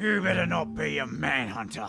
You better not be a manhunter.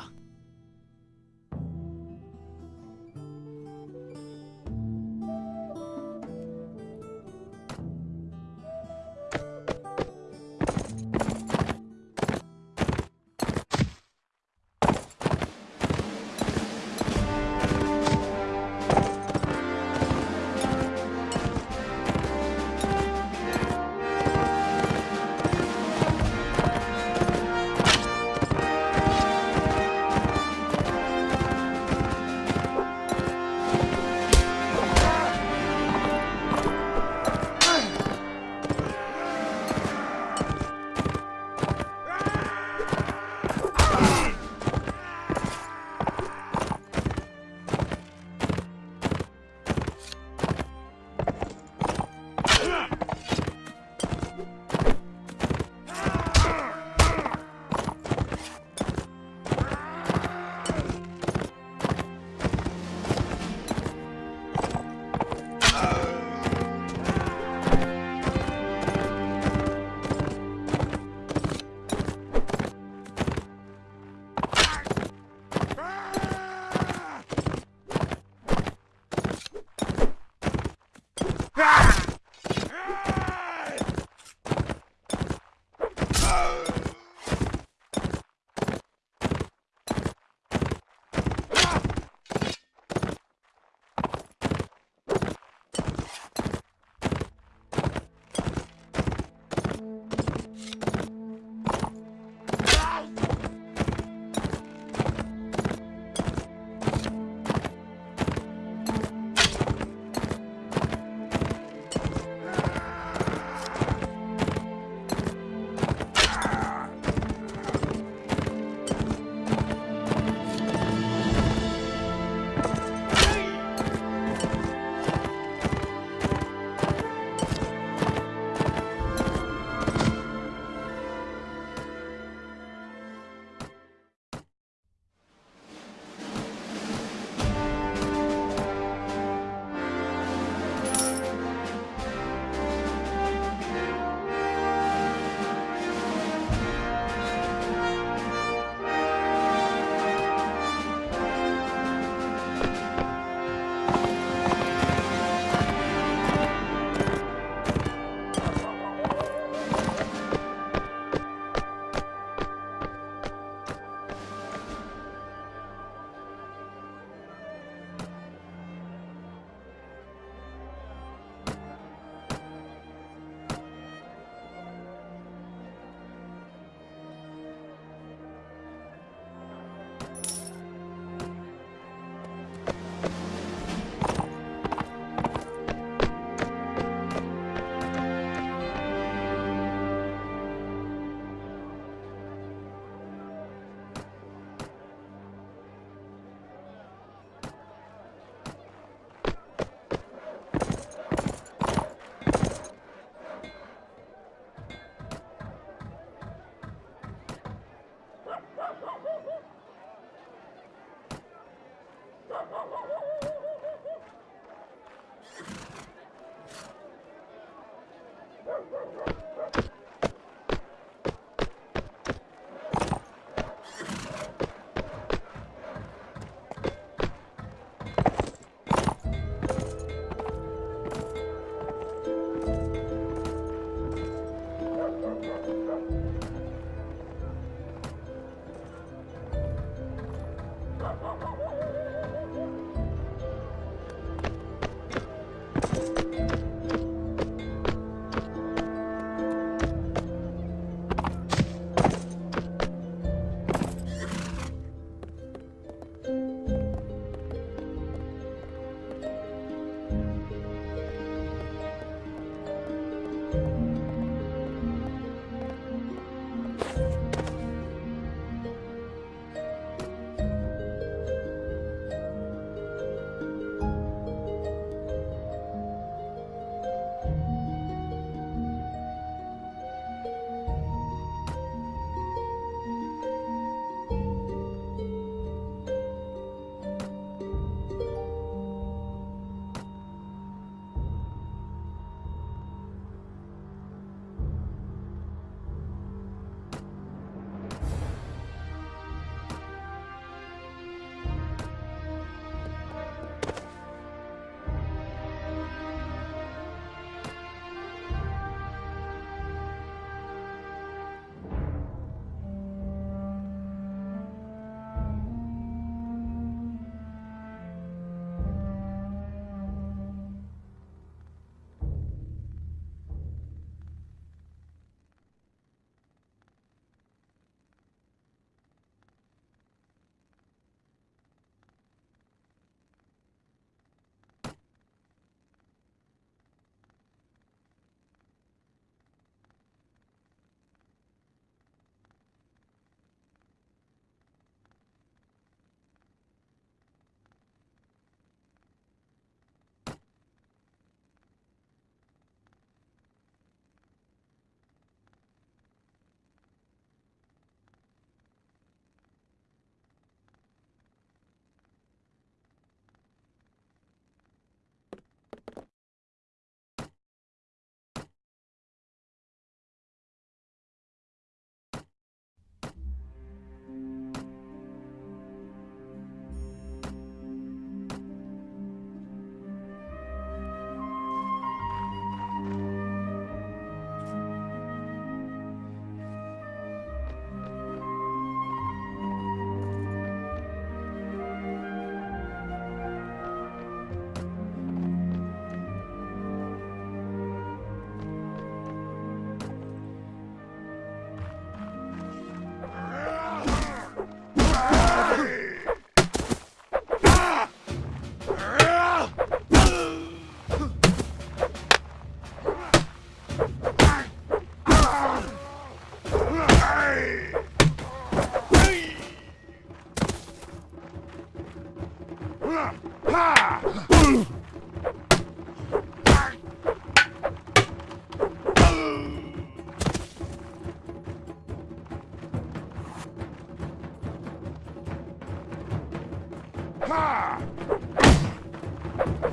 Ha!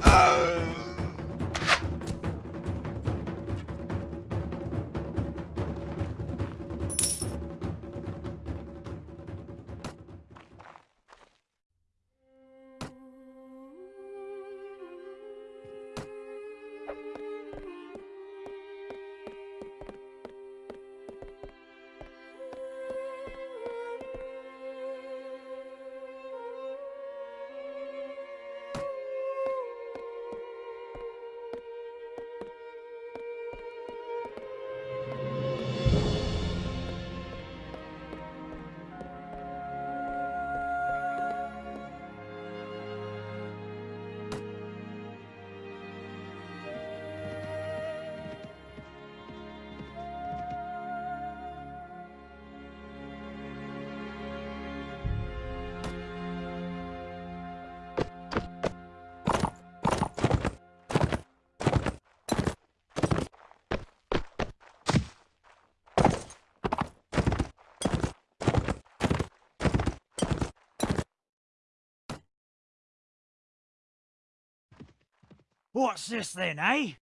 Uh. What's this then, eh?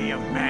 Better not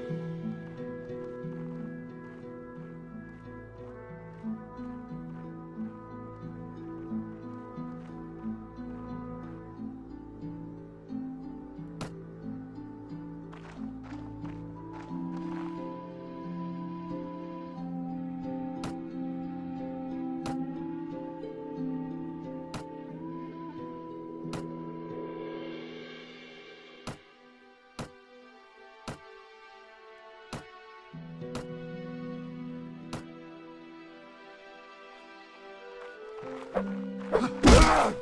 Ah!